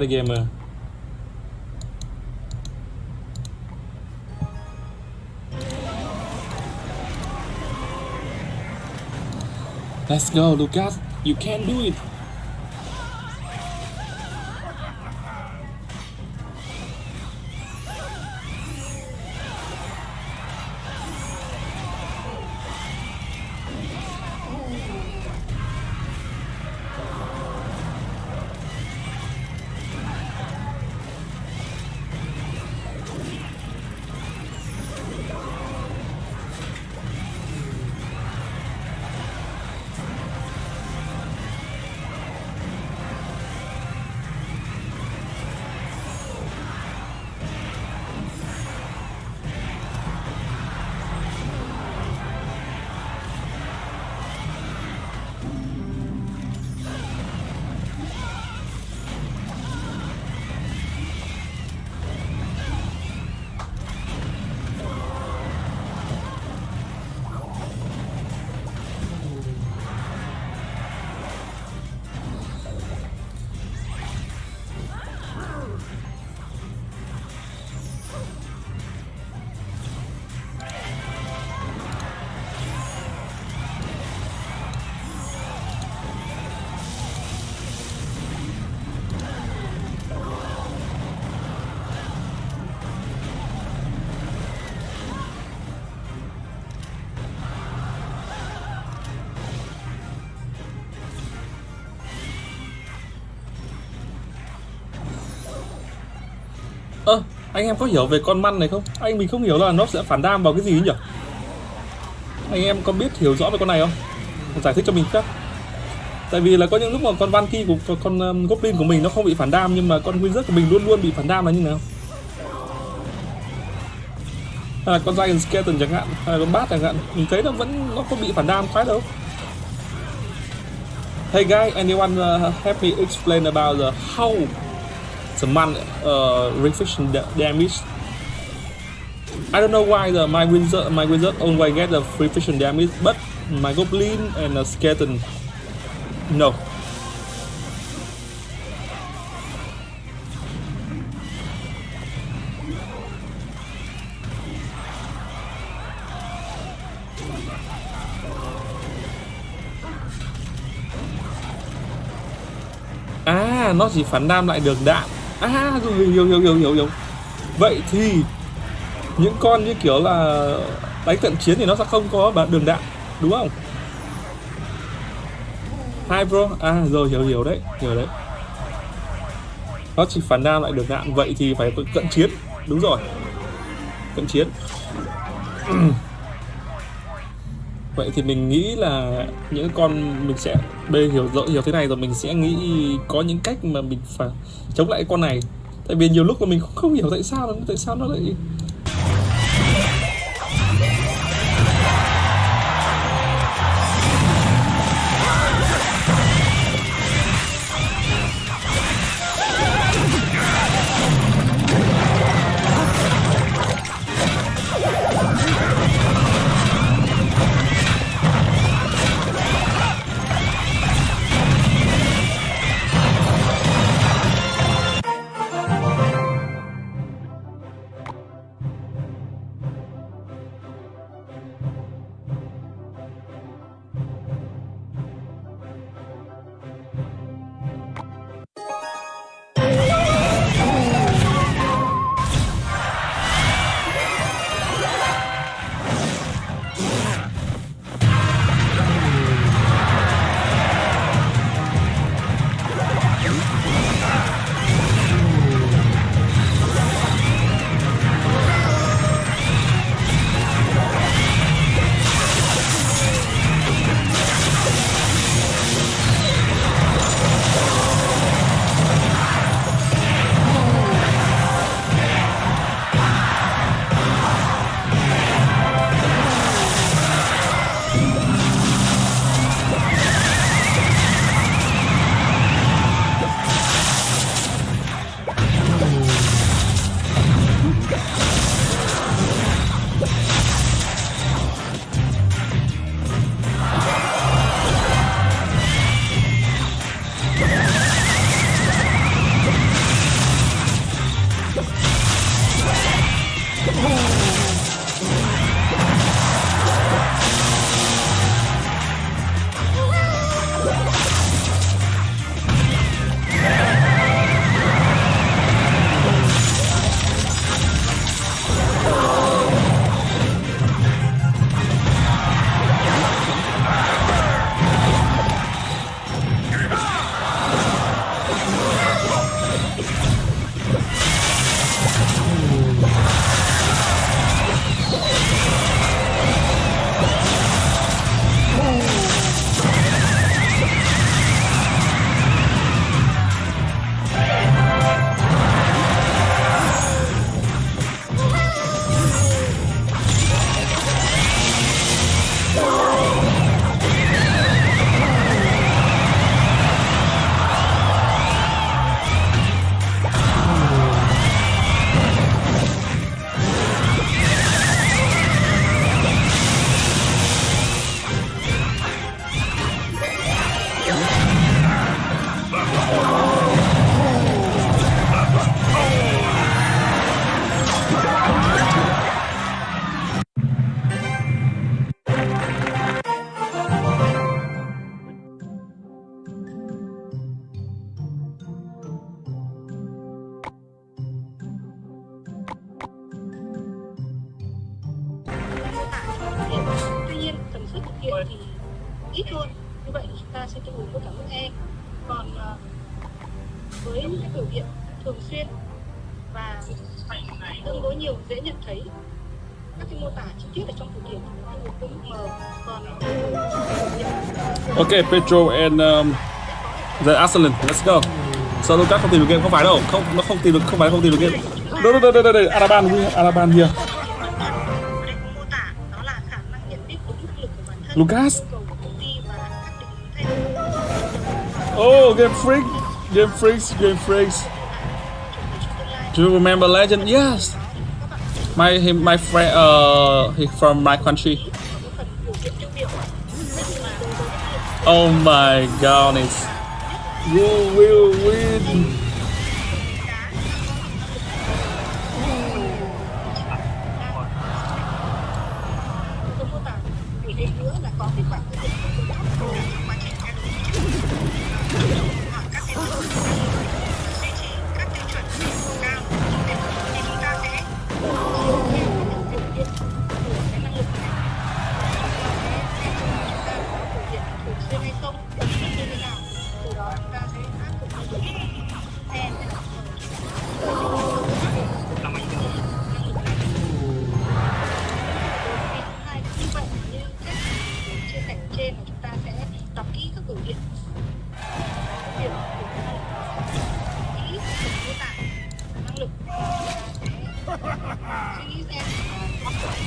the gamer. Let's go, Lucas. You can do it. Anh em có hiểu về con măn này không? Anh mình không hiểu là nó sẽ phản đam vào cái gì nhỉ? Anh em có biết hiểu rõ về con này không? Giải thích cho mình chắc Tại vì là có những lúc mà con Van Ki của con um, Goblin của mình nó không bị phản đam nhưng mà con Wizard của mình luôn luôn bị phản đam là như nào? Hay là con dragon Skeleton chẳng hạn, hay là con bát chẳng hạn, mình thấy nó vẫn nó không bị phản đam khoái đâu. Hey guys, anyone uh, help me explain about the how Ờ, the uh, reflection damage. I don't know why the my wizard my wizard always get the reflection damage, but my goblin and a skeleton no. À, nó chỉ phản đam lại được đạn. À, rồi hiểu hiểu hiểu hiểu hiểu. Vậy thì những con như kiểu là đánh cận chiến thì nó sẽ không có đường đạn, đúng không? Hai bro, à rồi hiểu hiểu đấy, hiểu đấy. Nó chỉ phản đam lại đường đạn, vậy thì phải cận chiến, đúng rồi. Cận chiến. Vậy thì mình nghĩ là những con mình sẽ bê hiểu rõ, hiểu thế này rồi, mình sẽ nghĩ có những cách mà mình phải chống lại con này. Tại vì nhiều lúc mà mình cũng không hiểu tại sao tại sao nó lại viện thì ít hơn như vậy thì chúng ta sẽ tương ứng với cả mức E còn ờ, với những cái biểu hiện thường xuyên và tương đối nhiều dễ nhận thấy các cái mô tả chi tiết ở trong từ điển thì nó tương ứng với mức M còn ờ, Ok, Petro and um, the Arsenal, let's go. Sao Lucas không tìm được game không phải đâu, không nó không tìm được không phải không tìm được game. Đây đây đây đây đây, Araban Araban here. Đổi Oh, Game Freak, Game Freaks, Game Freaks. Do you remember Legend? Yes. My my friend, uh, he from my country. Oh my goodness. You will win.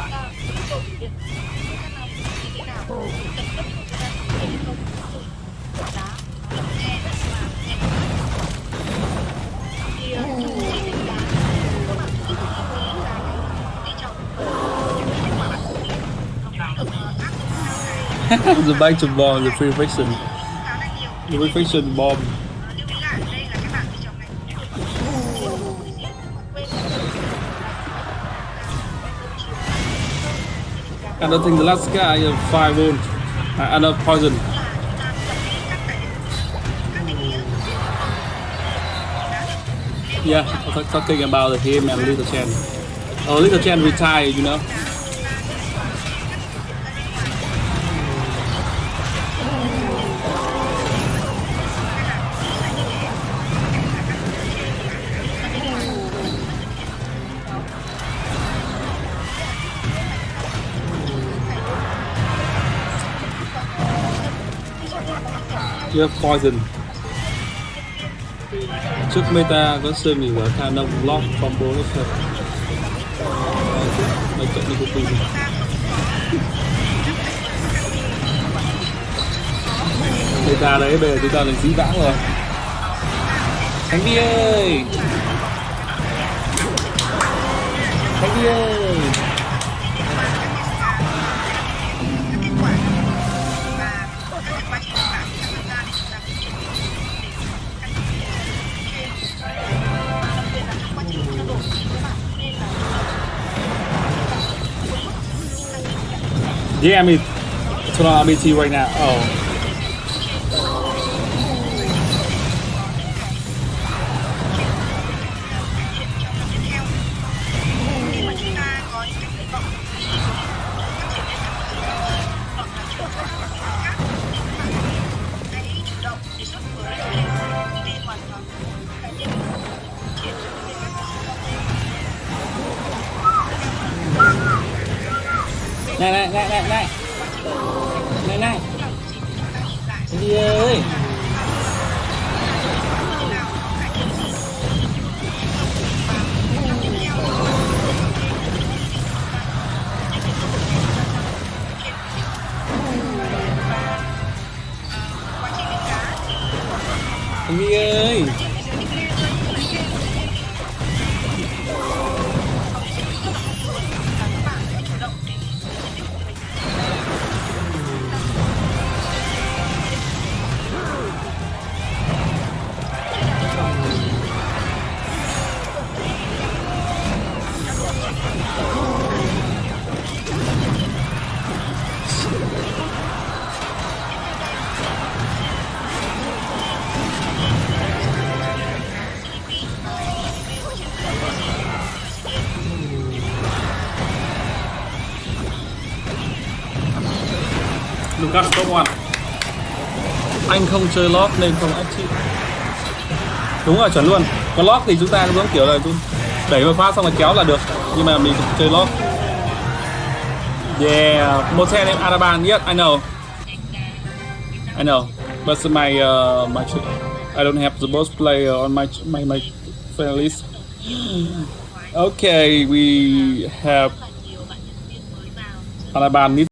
the back to bomb, the free nhiều the free fiction bomb. And I think the last guy is five wound, uh, and a poison. là chúng ta tập kỹ các cái các định nghĩa Yeah, I was talking about him and Little Chen. Oh, Little Chen retired, you know. You poison. Trước meta có xem mình ở khả năng lock combo nó thật. mấy trận đi của mình. Meta đấy, bây giờ chúng ta là dĩ vãng rồi. thánh Đi ơi! thánh Đi ơi! Yeah, I mean, that's what I'm, I'm into you right now. Oh. Này này này này này. Này này. đi ơi để ơi Lucas top one. Anh không chơi lót nên không ách chịu đúng rồi chuẩn luôn. Còn lót thì chúng ta cũng giống kiểu là chúng đẩy vào phát xong rồi kéo là được. Nhưng mà mình chơi lót yeah một xe em Araban yes I know. I know. But my uh, my I don't have the boss player on my my my friend list. Okay we have Araban.